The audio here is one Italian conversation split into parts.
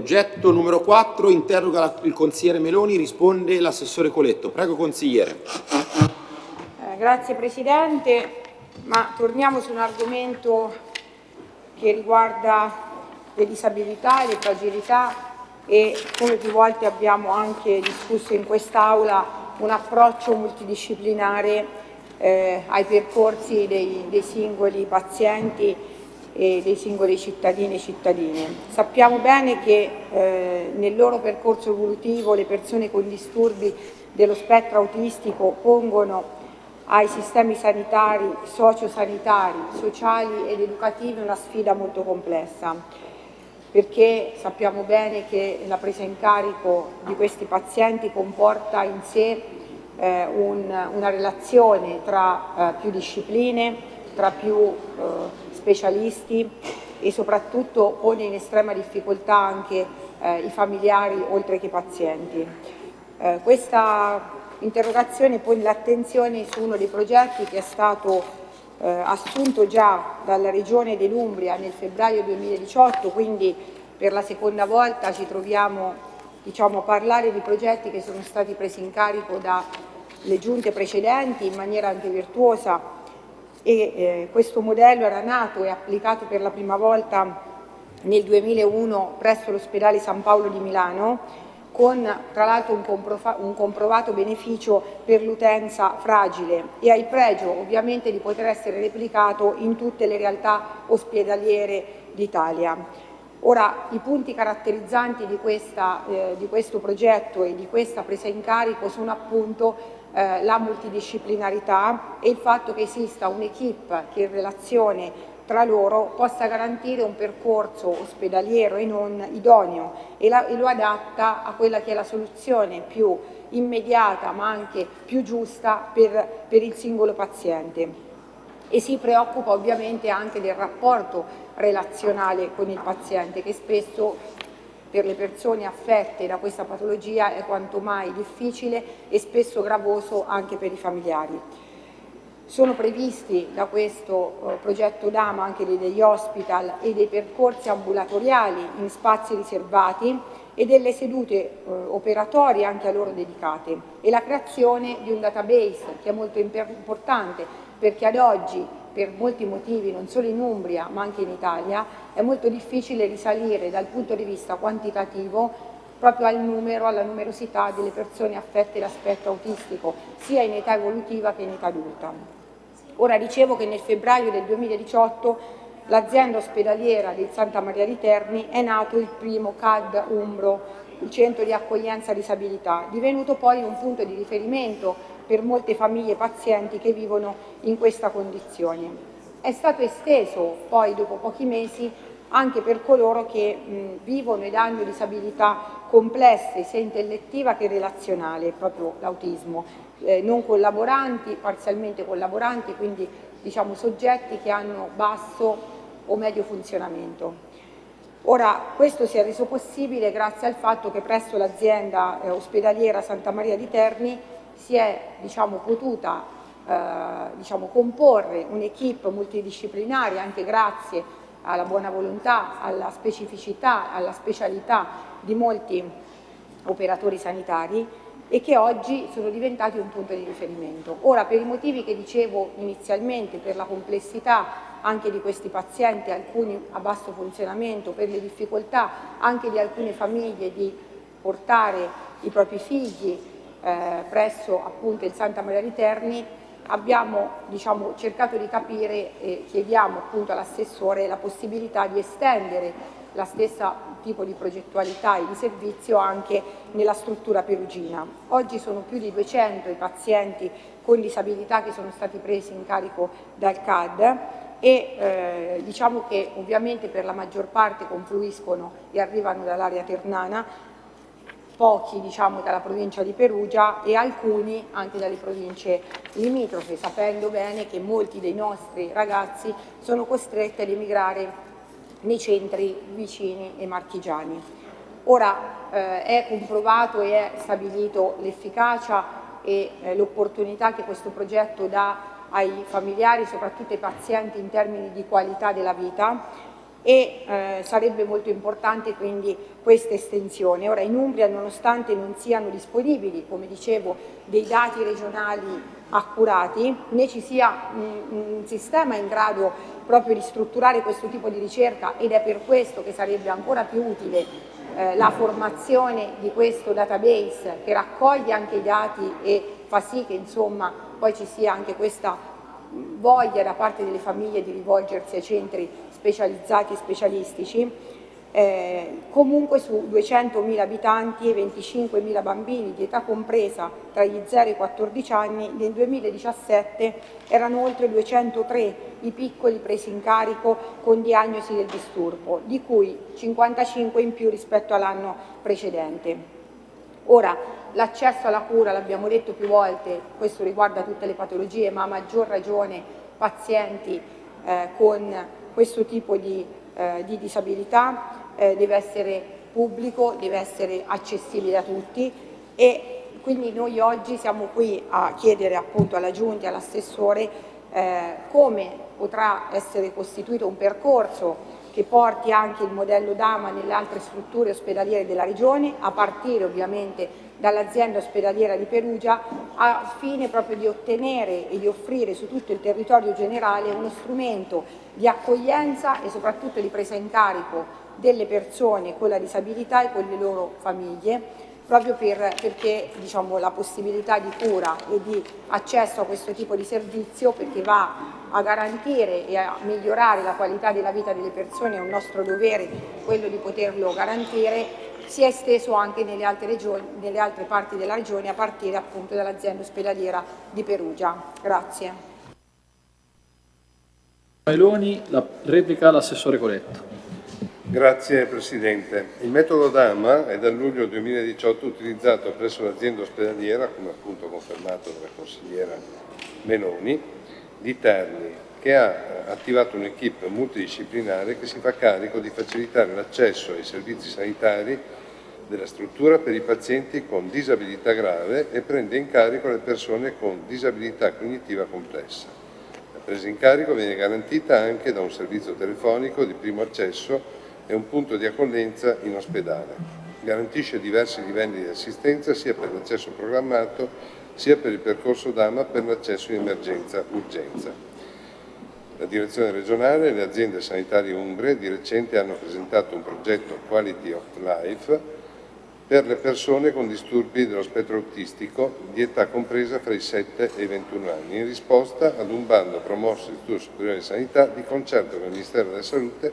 oggetto numero 4 interroga la, il consigliere Meloni, risponde l'assessore Coletto. Prego consigliere. Eh, grazie Presidente, ma torniamo su un argomento che riguarda le disabilità e le fragilità e come più volte abbiamo anche discusso in quest'Aula un approccio multidisciplinare eh, ai percorsi dei, dei singoli pazienti e dei singoli cittadini e cittadine. Sappiamo bene che eh, nel loro percorso evolutivo le persone con disturbi dello spettro autistico pongono ai sistemi sanitari, sociosanitari, sociali ed educativi una sfida molto complessa perché sappiamo bene che la presa in carico di questi pazienti comporta in sé eh, un, una relazione tra eh, più discipline, tra più eh, specialisti e soprattutto pone in estrema difficoltà anche eh, i familiari oltre che i pazienti. Eh, questa interrogazione pone l'attenzione su uno dei progetti che è stato eh, assunto già dalla Regione dell'Umbria nel febbraio 2018, quindi per la seconda volta ci troviamo diciamo, a parlare di progetti che sono stati presi in carico dalle giunte precedenti in maniera anche virtuosa e eh, questo modello era nato e applicato per la prima volta nel 2001 presso l'ospedale San Paolo di Milano con tra l'altro un, un, comprovato beneficio per l'utenza fragile e ha il pregio ovviamente di poter essere replicato in tutte le realtà ospedaliere d'Italia. Ora, i punti caratterizzanti di, questa, eh, di questo progetto e di questa presa in carico sono appunto eh, la multidisciplinarità e il fatto che esista un'equipe che in relazione tra loro possa garantire un percorso ospedaliero e non idoneo e, la, e lo adatta a quella che è la soluzione più immediata ma anche più giusta per, per il singolo paziente. E si preoccupa ovviamente anche del rapporto relazionale con il paziente che spesso per le persone affette da questa patologia è quanto mai difficile e spesso gravoso anche per i familiari. Sono previsti da questo eh, progetto DAMA anche degli hospital e dei percorsi ambulatoriali in spazi riservati e delle sedute eh, operatorie anche a loro dedicate e la creazione di un database che è molto importante perché ad oggi per molti motivi, non solo in Umbria ma anche in Italia, è molto difficile risalire dal punto di vista quantitativo proprio al numero, alla numerosità delle persone affette da spettro autistico, sia in età evolutiva che in età adulta. Ora dicevo che nel febbraio del 2018 l'azienda ospedaliera di Santa Maria di Terni è nato il primo CAD Umbro, il centro di accoglienza disabilità, divenuto poi un punto di riferimento per molte famiglie pazienti che vivono in questa condizione. È stato esteso poi dopo pochi mesi anche per coloro che mh, vivono ed hanno disabilità complesse sia intellettiva che relazionale, proprio l'autismo, eh, non collaboranti, parzialmente collaboranti, quindi diciamo soggetti che hanno basso o medio funzionamento. Ora, questo si è reso possibile grazie al fatto che presso l'azienda eh, ospedaliera Santa Maria di Terni si è diciamo, potuta diciamo, comporre un'equipe multidisciplinare anche grazie alla buona volontà, alla specificità, alla specialità di molti operatori sanitari e che oggi sono diventati un punto di riferimento. Ora, per i motivi che dicevo inizialmente, per la complessità anche di questi pazienti, alcuni a basso funzionamento, per le difficoltà anche di alcune famiglie di portare i propri figli eh, presso appunto il Santa Maria di Terni abbiamo diciamo, cercato di capire e chiediamo appunto all'assessore la possibilità di estendere la stessa tipo di progettualità e di servizio anche nella struttura perugina. Oggi sono più di 200 i pazienti con disabilità che sono stati presi in carico dal CAD e eh, diciamo che ovviamente per la maggior parte confluiscono e arrivano dall'area ternana pochi diciamo, dalla provincia di Perugia e alcuni anche dalle province limitrofe, sapendo bene che molti dei nostri ragazzi sono costretti ad emigrare nei centri vicini e marchigiani. Ora eh, è comprovato e è stabilito l'efficacia e eh, l'opportunità che questo progetto dà ai familiari, soprattutto ai pazienti in termini di qualità della vita e eh, sarebbe molto importante quindi questa estensione. Ora in Umbria nonostante non siano disponibili, come dicevo, dei dati regionali accurati, né ci sia un, un sistema in grado proprio di strutturare questo tipo di ricerca ed è per questo che sarebbe ancora più utile eh, la formazione di questo database che raccoglie anche i dati e fa sì che insomma poi ci sia anche questa voglia da parte delle famiglie di rivolgersi ai centri specializzati e specialistici, eh, comunque su 200.000 abitanti e 25.000 bambini di età compresa tra gli 0 e i 14 anni, nel 2017 erano oltre 203 i piccoli presi in carico con diagnosi del disturbo, di cui 55 in più rispetto all'anno precedente. Ora, l'accesso alla cura, l'abbiamo detto più volte, questo riguarda tutte le patologie, ma a maggior ragione pazienti eh, con questo tipo di, eh, di disabilità eh, deve essere pubblico, deve essere accessibile a tutti e quindi noi oggi siamo qui a chiedere appunto alla Giunta e all'assessore eh, come potrà essere costituito un percorso che porti anche il modello Dama nelle altre strutture ospedaliere della Regione, a partire ovviamente dall'azienda ospedaliera di Perugia, a fine proprio di ottenere e di offrire su tutto il territorio generale uno strumento di accoglienza e soprattutto di presa in carico delle persone con la disabilità e con le loro famiglie, proprio per, perché diciamo, la possibilità di cura e di accesso a questo tipo di servizio, perché va a garantire e a migliorare la qualità della vita delle persone, è un nostro dovere quello di poterlo garantire, si è esteso anche nelle altre, regioni, nelle altre parti della regione a partire appunto dall'azienda ospedaliera di Perugia. Grazie. Meloni, la replica l'assessore Coletto. Grazie Presidente. Il metodo DAMA è dal luglio 2018 utilizzato presso l'azienda ospedaliera, come appunto confermato dalla consigliera Meloni, di Terni, che ha attivato un'equipe multidisciplinare che si fa carico di facilitare l'accesso ai servizi sanitari della struttura per i pazienti con disabilità grave e prende in carico le persone con disabilità cognitiva complessa. La presa in carico viene garantita anche da un servizio telefonico di primo accesso è un punto di accoglienza in ospedale. Garantisce diversi livelli di assistenza sia per l'accesso programmato sia per il percorso DAMA per l'accesso in emergenza-urgenza. La direzione regionale e le aziende sanitarie umbre di recente hanno presentato un progetto Quality of Life per le persone con disturbi dello spettro autistico di età compresa fra i 7 e i 21 anni, in risposta ad un bando promosso dall'Istituto Superiore di Sanità di concerto con il Ministero della Salute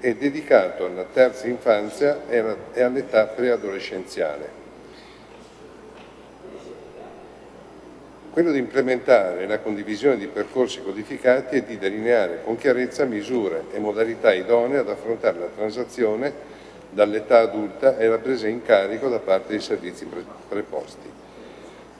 è dedicato alla terza infanzia e all'età preadolescenziale. Quello di implementare la condivisione di percorsi codificati e di delineare con chiarezza misure e modalità idonee ad affrontare la transazione dall'età adulta e la presa in carico da parte dei servizi preposti.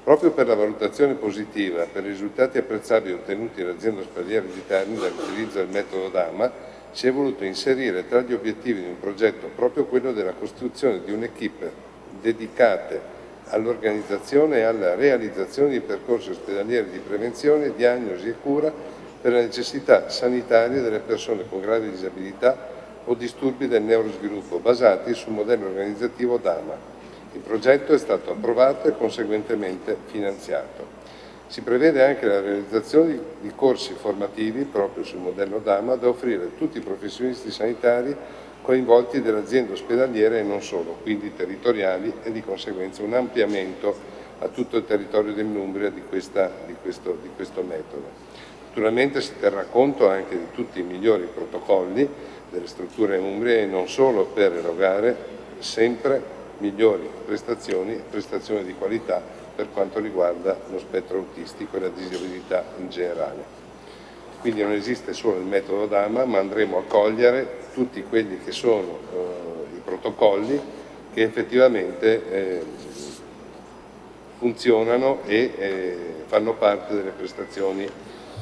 Proprio per la valutazione positiva per i risultati apprezzabili ottenuti dall'azienda ospedaliera di Terni dall'utilizzo del metodo DAMA, si è voluto inserire tra gli obiettivi di un progetto proprio quello della costruzione di un'equipe dedicate all'organizzazione e alla realizzazione di percorsi ospedalieri di prevenzione, diagnosi e cura per le necessità sanitarie delle persone con gravi disabilità o disturbi del neurosviluppo basati sul modello organizzativo DAMA. Il progetto è stato approvato e conseguentemente finanziato. Si prevede anche la realizzazione di corsi formativi proprio sul modello DAMA da offrire a tutti i professionisti sanitari coinvolti dell'azienda ospedaliera e non solo, quindi territoriali e di conseguenza un ampliamento a tutto il territorio dell'Umbria di, di, di questo metodo. Naturalmente si terrà conto anche di tutti i migliori protocolli delle strutture umbrie e non solo per erogare sempre migliori prestazioni, prestazioni di qualità per quanto riguarda lo spettro autistico e la disabilità in generale. Quindi non esiste solo il metodo DAMA, ma andremo a cogliere tutti quelli che sono eh, i protocolli che effettivamente eh, funzionano e eh, fanno parte delle prestazioni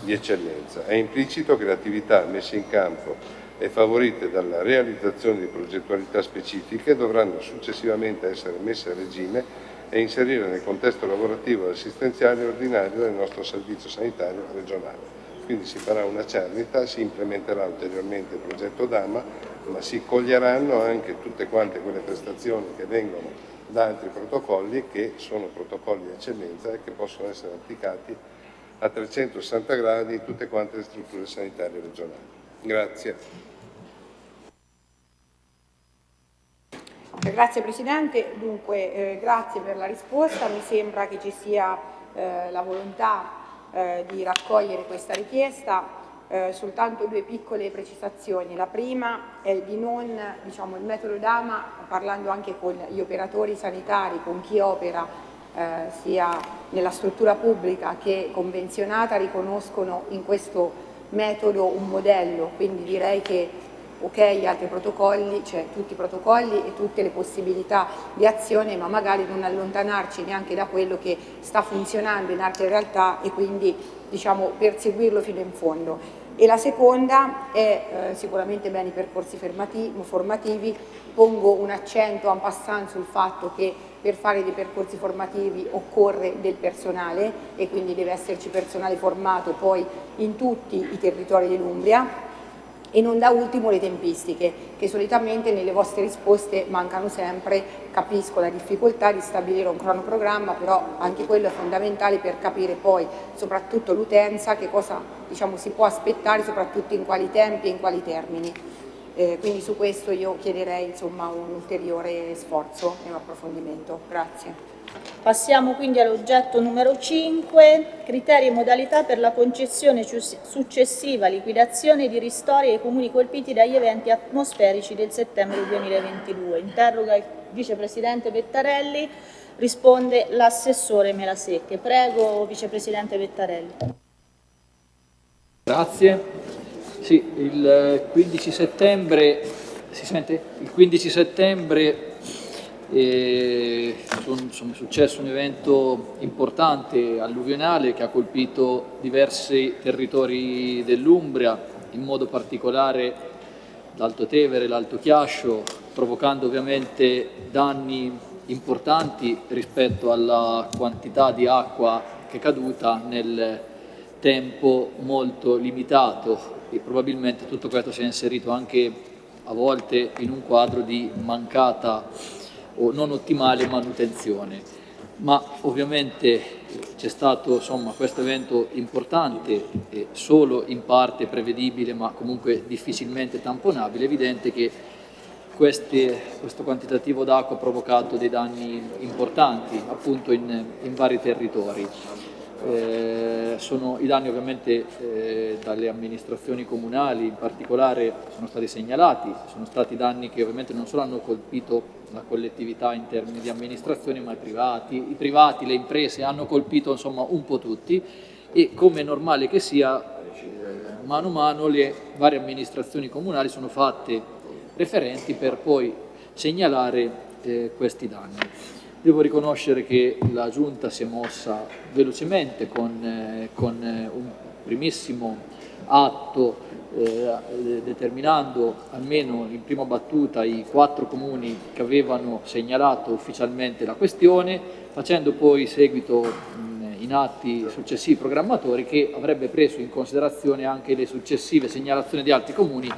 di eccellenza. È implicito che le attività messe in campo e favorite dalla realizzazione di progettualità specifiche dovranno successivamente essere messe a regime e inserire nel contesto lavorativo e assistenziale ordinario del nostro servizio sanitario regionale. quindi si farà una cernita, si implementerà ulteriormente il progetto Dama, ma si coglieranno anche tutte quante quelle prestazioni che vengono da altri protocolli che sono protocolli di eccellenza e che possono essere applicati a 360 gradi in tutte quante le strutture sanitarie regionali. Grazie. Grazie Presidente, dunque eh, grazie per la risposta, mi sembra che ci sia eh, la volontà eh, di raccogliere questa richiesta, eh, soltanto due piccole precisazioni. La prima è di non, diciamo, il metodo Dama, parlando anche con gli operatori sanitari, con chi opera eh, sia nella struttura pubblica che convenzionata, riconoscono in questo metodo un modello, quindi direi che ok altri protocolli, cioè tutti i protocolli e tutte le possibilità di azione, ma magari non allontanarci neanche da quello che sta funzionando in altre realtà e quindi diciamo, perseguirlo fino in fondo. E la seconda è eh, sicuramente bene i percorsi formativi, pongo un accento en passant sul fatto che per fare dei percorsi formativi occorre del personale e quindi deve esserci personale formato poi in tutti i territori dell'Umbria e non da ultimo le tempistiche, che solitamente nelle vostre risposte mancano sempre, capisco la difficoltà di stabilire un cronoprogramma, però anche quello è fondamentale per capire poi, soprattutto l'utenza, che cosa diciamo, si può aspettare, soprattutto in quali tempi e in quali termini. Eh, quindi su questo io chiederei insomma, un ulteriore sforzo e un approfondimento. Grazie. Passiamo quindi all'oggetto numero 5, criteri e modalità per la concessione successiva liquidazione di ristori ai comuni colpiti dagli eventi atmosferici del settembre 2022. Interroga il vicepresidente Vettarelli, risponde l'assessore Melasecche. Prego vicepresidente Vettarelli. Grazie. Sì, il 15 settembre, si sente? Il 15 settembre e è successo un evento importante alluvionale che ha colpito diversi territori dell'Umbria, in modo particolare l'Alto Tevere, l'Alto Chiascio, provocando ovviamente danni importanti rispetto alla quantità di acqua che è caduta nel tempo molto limitato. E probabilmente tutto questo si è inserito anche a volte in un quadro di mancata o non ottimale manutenzione. Ma ovviamente c'è stato insomma, questo evento importante, e solo in parte prevedibile ma comunque difficilmente tamponabile, è evidente che queste, questo quantitativo d'acqua ha provocato dei danni importanti appunto in, in vari territori. Eh, sono, I danni ovviamente eh, dalle amministrazioni comunali in particolare sono stati segnalati, sono stati danni che ovviamente non solo hanno colpito la collettività in termini di amministrazione ma i privati, i privati, le imprese hanno colpito insomma un po' tutti e come è normale che sia mano a mano le varie amministrazioni comunali sono fatte referenti per poi segnalare eh, questi danni. Devo riconoscere che la Giunta si è mossa velocemente con, eh, con eh, un primissimo atto eh, determinando almeno in prima battuta i quattro comuni che avevano segnalato ufficialmente la questione, facendo poi seguito mh, in atti successivi programmatori che avrebbe preso in considerazione anche le successive segnalazioni di altri comuni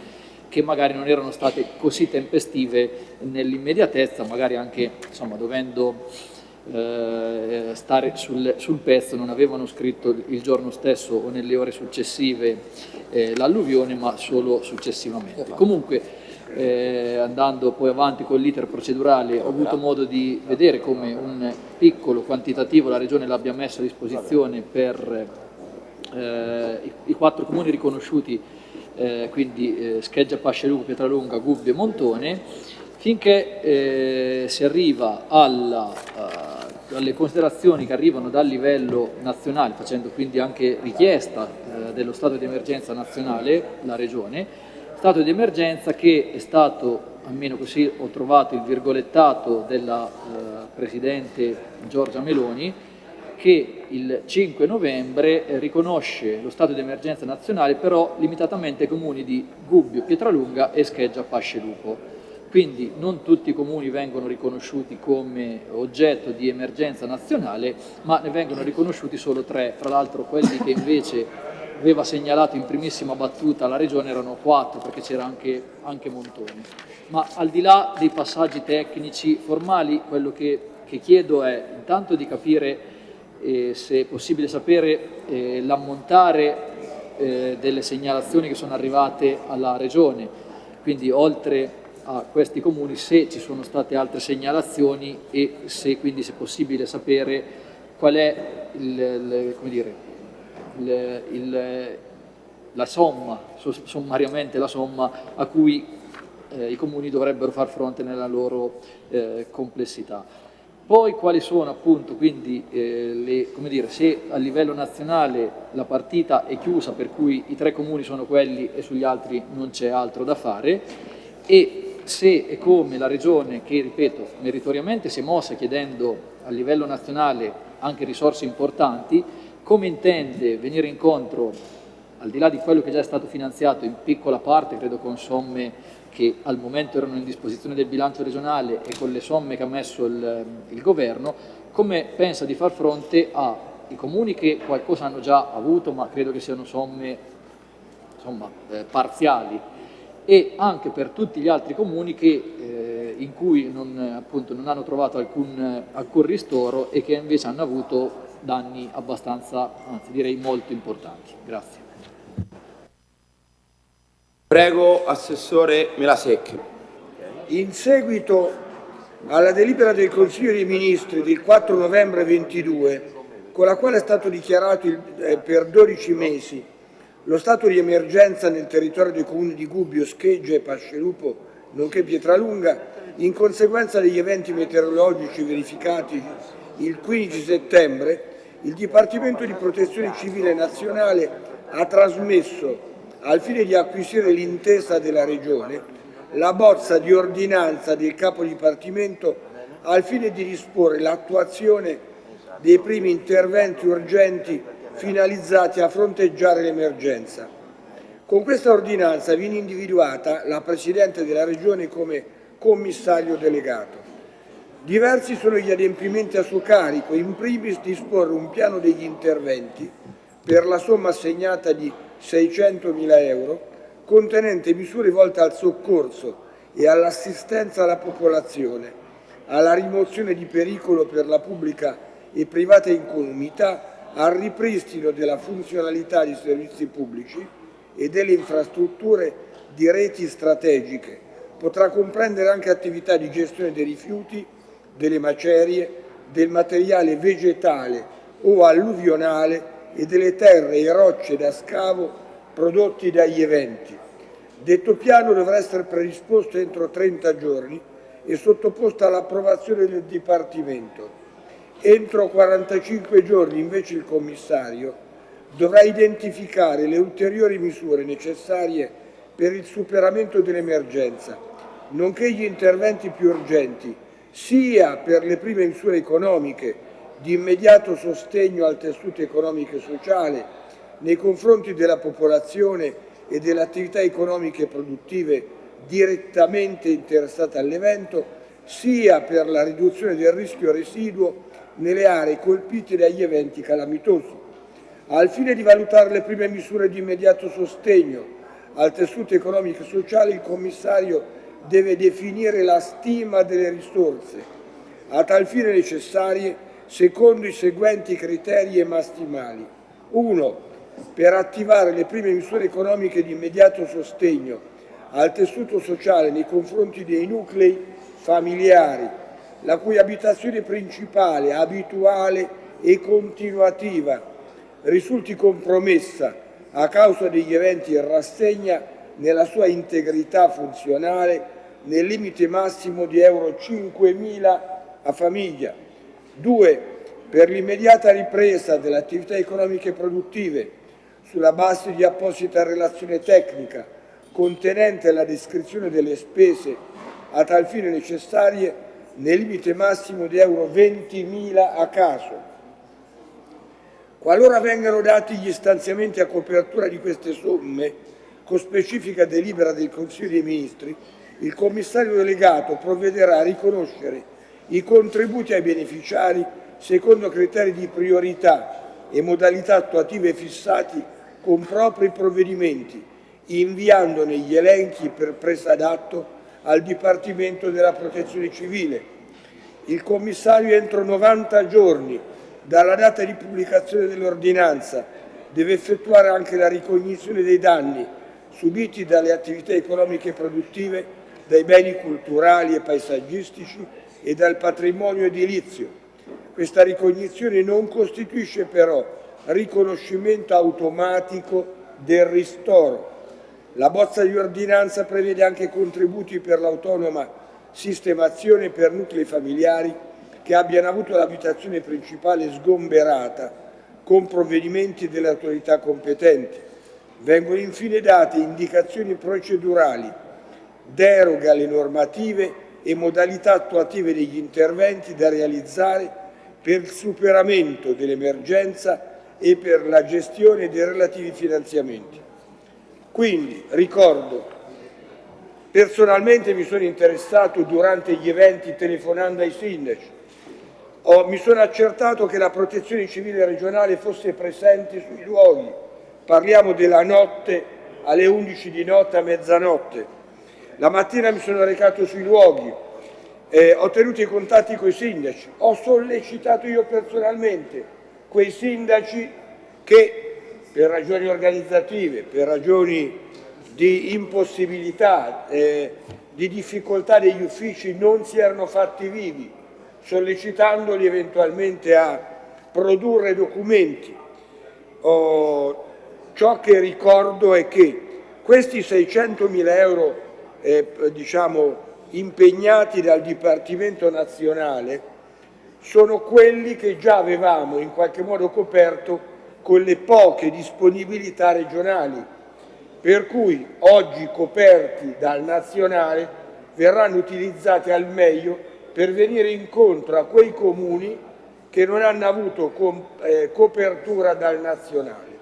che magari non erano state così tempestive nell'immediatezza, magari anche insomma, dovendo eh, stare sul, sul, pezzo, non avevano scritto il giorno stesso o nelle ore successive eh, l'alluvione, ma solo successivamente. Comunque, eh, andando poi avanti con l'iter procedurale, ho avuto modo di vedere come un piccolo quantitativo la Regione l'abbia messo a disposizione per eh, i, i quattro comuni riconosciuti eh, quindi eh, Scheggia, Pasceluco, Pietralunga, Gubbio e Montone, finché eh, si arriva alla, uh, alle considerazioni che arrivano dal livello nazionale, facendo quindi anche richiesta uh, dello stato di emergenza nazionale, la Regione, stato di emergenza che è stato, almeno così ho trovato il virgolettato della uh, Presidente Giorgia Meloni, che il 5 novembre eh, riconosce lo stato di emergenza nazionale però limitatamente ai comuni di Gubbio, Pietralunga e Scheggia Pascelupo. Quindi non tutti i comuni vengono riconosciuti come oggetto di emergenza nazionale, ma ne vengono riconosciuti solo tre, fra l'altro quelli che invece aveva segnalato in primissima battuta la Regione erano quattro, perché c'era anche, anche Montoni. Ma al di là dei passaggi tecnici formali, quello che, che chiedo è intanto di capire eh, se è possibile sapere eh, l'ammontare eh, delle segnalazioni che sono arrivate alla Regione, quindi oltre a questi comuni se ci sono state altre segnalazioni e se quindi se è possibile sapere qual è il, il, dire, il, la somma, sommariamente la somma a cui eh, i comuni dovrebbero far fronte nella loro eh, complessità. Poi quali sono appunto quindi eh, le, dire, se a livello nazionale la partita è chiusa per cui i tre comuni sono quelli e sugli altri non c'è altro da fare e se e come la Regione, che ripeto meritoriamente si è mossa chiedendo a livello nazionale anche risorse importanti, come intende venire incontro, al di là di quello che già è stato finanziato in piccola parte, credo con somme che al momento erano in disposizione del bilancio regionale e con le somme che ha messo il, il governo, come pensa di far fronte ai comuni che qualcosa hanno già avuto, ma credo che siano somme insomma, eh, parziali, e anche per tutti gli altri comuni che, eh, in cui non, appunto, non hanno trovato alcun, alcun ristoro e che invece hanno avuto danni abbastanza, anzi direi molto importanti. Grazie. Prego, Assessore Melasecchi. In seguito alla delibera del Consiglio dei Ministri del 4 novembre 22, con la quale è stato dichiarato il, eh, per 12 mesi lo stato di emergenza nel territorio dei comuni di Gubbio, Scheggia e Pascelupo, nonché Pietralunga, in conseguenza degli eventi meteorologici verificati il 15 settembre, il Dipartimento di Protezione Civile Nazionale ha trasmesso al fine di acquisire l'intesa della Regione, la bozza di ordinanza del capo dipartimento al fine di disporre l'attuazione dei primi interventi urgenti finalizzati a fronteggiare l'emergenza. Con questa ordinanza viene individuata la Presidente della Regione come commissario delegato. Diversi sono gli adempimenti a suo carico, in primis disporre un piano degli interventi per la somma assegnata di 600.000 euro, contenente misure volte al soccorso e all'assistenza alla popolazione, alla rimozione di pericolo per la pubblica e privata incolumità, al ripristino della funzionalità dei servizi pubblici e delle infrastrutture di reti strategiche. Potrà comprendere anche attività di gestione dei rifiuti, delle macerie, del materiale vegetale o alluvionale e delle terre e rocce da scavo prodotti dagli eventi. Detto piano dovrà essere predisposto entro 30 giorni e sottoposto all'approvazione del Dipartimento. Entro 45 giorni invece il Commissario dovrà identificare le ulteriori misure necessarie per il superamento dell'emergenza, nonché gli interventi più urgenti, sia per le prime misure economiche di immediato sostegno al tessuto economico e sociale nei confronti della popolazione e delle attività economiche e produttive direttamente interessate all'evento, sia per la riduzione del rischio residuo nelle aree colpite dagli eventi calamitosi. Al fine di valutare le prime misure di immediato sostegno al tessuto economico e sociale, il commissario deve definire la stima delle risorse a tal fine necessarie secondo i seguenti criteri e massimali. 1. Per attivare le prime misure economiche di immediato sostegno al tessuto sociale nei confronti dei nuclei familiari, la cui abitazione principale, abituale e continuativa risulti compromessa a causa degli eventi in rassegna nella sua integrità funzionale nel limite massimo di euro 5.000 a famiglia, 2. Per l'immediata ripresa delle attività economiche produttive sulla base di apposita relazione tecnica contenente la descrizione delle spese a tal fine necessarie nel limite massimo di euro 20.000 a caso. Qualora vengano dati gli stanziamenti a copertura di queste somme, con specifica delibera del Consiglio dei Ministri, il commissario delegato provvederà a riconoscere i contributi ai beneficiari secondo criteri di priorità e modalità attuative fissati con propri provvedimenti, inviandone gli elenchi per presa d'atto al Dipartimento della Protezione Civile. Il commissario entro 90 giorni dalla data di pubblicazione dell'ordinanza deve effettuare anche la ricognizione dei danni subiti dalle attività economiche e produttive, dai beni culturali e paesaggistici e dal patrimonio edilizio. Questa ricognizione non costituisce però riconoscimento automatico del ristoro. La bozza di ordinanza prevede anche contributi per l'autonoma sistemazione per nuclei familiari che abbiano avuto l'abitazione principale sgomberata con provvedimenti delle autorità competenti. Vengono infine date indicazioni procedurali, deroga alle normative e modalità attuative degli interventi da realizzare per il superamento dell'emergenza e per la gestione dei relativi finanziamenti. Quindi ricordo, personalmente mi sono interessato durante gli eventi telefonando ai sindaci, ho, mi sono accertato che la protezione civile regionale fosse presente sui luoghi, parliamo della notte alle 11 di notte a mezzanotte. La mattina mi sono recato sui luoghi, eh, ho tenuto i contatti con i sindaci, ho sollecitato io personalmente quei sindaci che per ragioni organizzative, per ragioni di impossibilità, eh, di difficoltà degli uffici non si erano fatti vivi, sollecitandoli eventualmente a produrre documenti. Oh, ciò che ricordo è che questi 600.000 euro eh, diciamo, impegnati dal Dipartimento nazionale sono quelli che già avevamo in qualche modo coperto con le poche disponibilità regionali, per cui oggi coperti dal nazionale verranno utilizzati al meglio per venire incontro a quei comuni che non hanno avuto eh, copertura dal nazionale.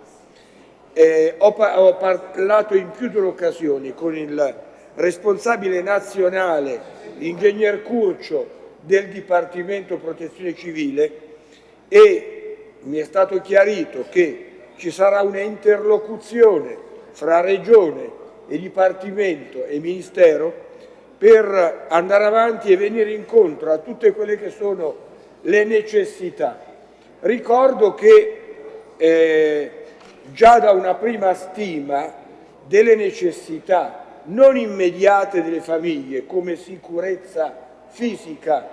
Eh, ho, ho parlato in più di un'occasione con il responsabile nazionale, l'ingegner Curcio del Dipartimento Protezione Civile e mi è stato chiarito che ci sarà una interlocuzione fra Regione e Dipartimento e Ministero per andare avanti e venire incontro a tutte quelle che sono le necessità. Ricordo che eh, già da una prima stima delle necessità non immediate delle famiglie come sicurezza fisica,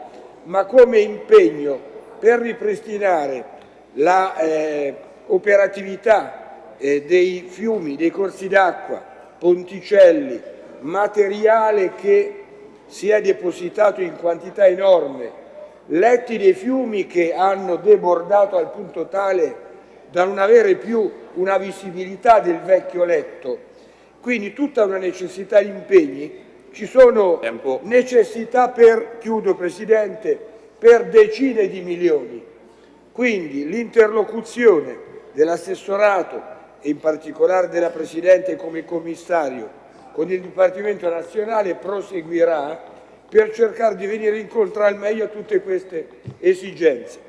ma come impegno per ripristinare l'operatività eh, eh, dei fiumi, dei corsi d'acqua, ponticelli, materiale che si è depositato in quantità enorme, letti dei fiumi che hanno debordato al punto tale da non avere più una visibilità del vecchio letto. Quindi tutta una necessità di impegni, ci sono Tempo. necessità per, chiudo Presidente, per decine di milioni. Quindi l'interlocuzione dell'assessorato e in particolare della Presidente come commissario con il Dipartimento Nazionale proseguirà per cercare di venire incontro al meglio a tutte queste esigenze.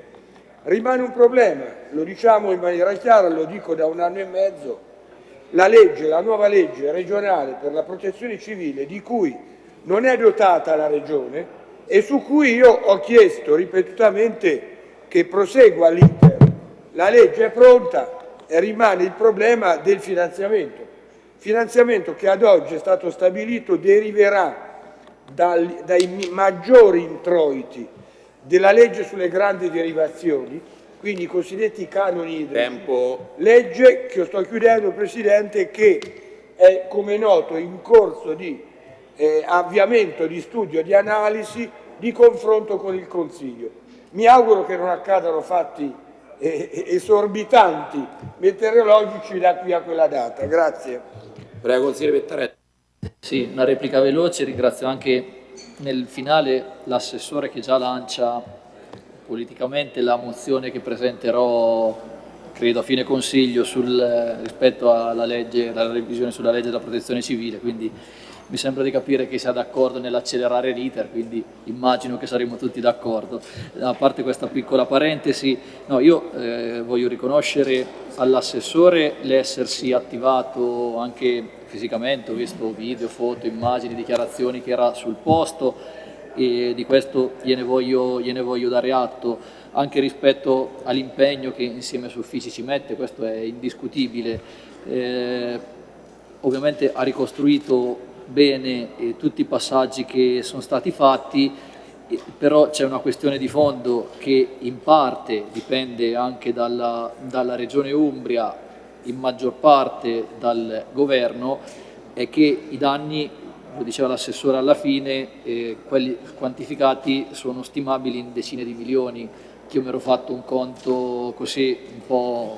Rimane un problema, lo diciamo in maniera chiara, lo dico da un anno e mezzo, la legge, la nuova legge regionale per la protezione civile di cui non è dotata la Regione e su cui io ho chiesto ripetutamente che prosegua l'iter. La legge è pronta e rimane il problema del finanziamento finanziamento che ad oggi è stato stabilito deriverà dal, dai maggiori introiti della legge sulle grandi derivazioni, quindi i cosiddetti canoni idrici. Tempo. Legge che sto chiudendo, Presidente, che è come noto in corso di eh, avviamento di studio, di analisi, di confronto con il Consiglio. Mi auguro che non accadano fatti eh, esorbitanti meteorologici da qui a quella data. Grazie. Prego, consigliere Pettaretti. Sì, una replica veloce, ringrazio anche nel finale l'assessore che già lancia politicamente la mozione che presenterò credo a fine consiglio sul, rispetto alla legge, alla revisione sulla legge della protezione civile, quindi mi sembra di capire che sia d'accordo nell'accelerare l'iter, quindi immagino che saremo tutti d'accordo. A parte questa piccola parentesi, no, io eh, voglio riconoscere all'assessore l'essersi attivato anche fisicamente, ho visto video, foto, immagini, dichiarazioni che era sul posto e di questo gliene voglio, gliene voglio dare atto anche rispetto all'impegno che insieme su Uffici ci mette, questo è indiscutibile. Eh, ovviamente ha ricostruito bene eh, tutti i passaggi che sono stati fatti, eh, però c'è una questione di fondo che in parte dipende anche dalla, dalla Regione Umbria, in maggior parte dal governo, è che i danni lo diceva l'assessore alla fine, eh, quelli quantificati sono stimabili in decine di milioni, che io mi ero fatto un conto così un po'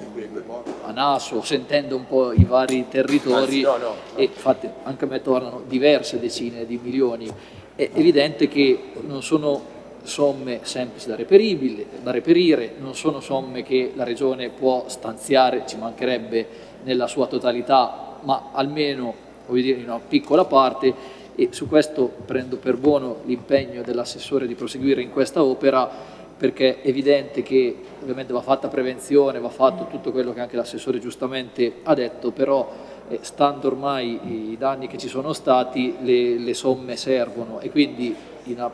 a naso, sentendo un po' i vari territori no, no, no. e infatti anche a me tornano diverse decine di milioni. È evidente che non sono somme semplici da, da reperire, non sono somme che la Regione può stanziare, ci mancherebbe nella sua totalità, ma almeno dire, in una piccola parte e su questo prendo per buono l'impegno dell'assessore di proseguire in questa opera perché è evidente che ovviamente va fatta prevenzione, va fatto tutto quello che anche l'assessore giustamente ha detto, però eh, stando ormai i danni che ci sono stati le, le somme servono. E quindi in,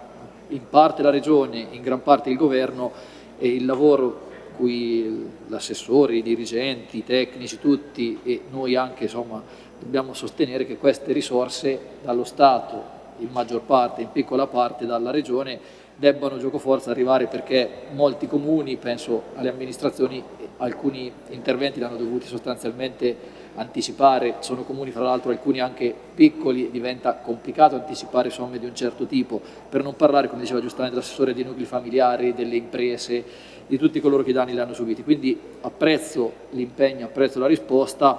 in, parte la Regione, in gran parte il Governo e il lavoro cui l'assessore, i dirigenti, i tecnici, tutti e noi anche insomma dobbiamo sostenere che queste risorse dallo Stato, in maggior parte, in piccola parte dalla Regione, debbano gioco forza arrivare perché molti comuni, penso alle amministrazioni, alcuni interventi li hanno dovuti sostanzialmente anticipare, sono comuni fra l'altro alcuni anche piccoli, diventa complicato anticipare somme di un certo tipo, per non parlare, come diceva giustamente l'assessore, dei nuclei familiari, delle imprese, di tutti coloro che i danni li hanno subiti. Quindi apprezzo l'impegno, apprezzo la risposta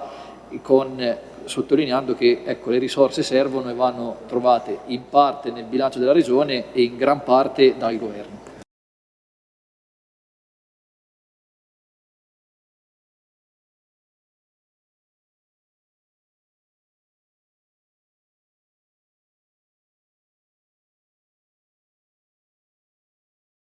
con sottolineando che ecco, le risorse servono e vanno trovate in parte nel bilancio della Regione e in gran parte dal Governo.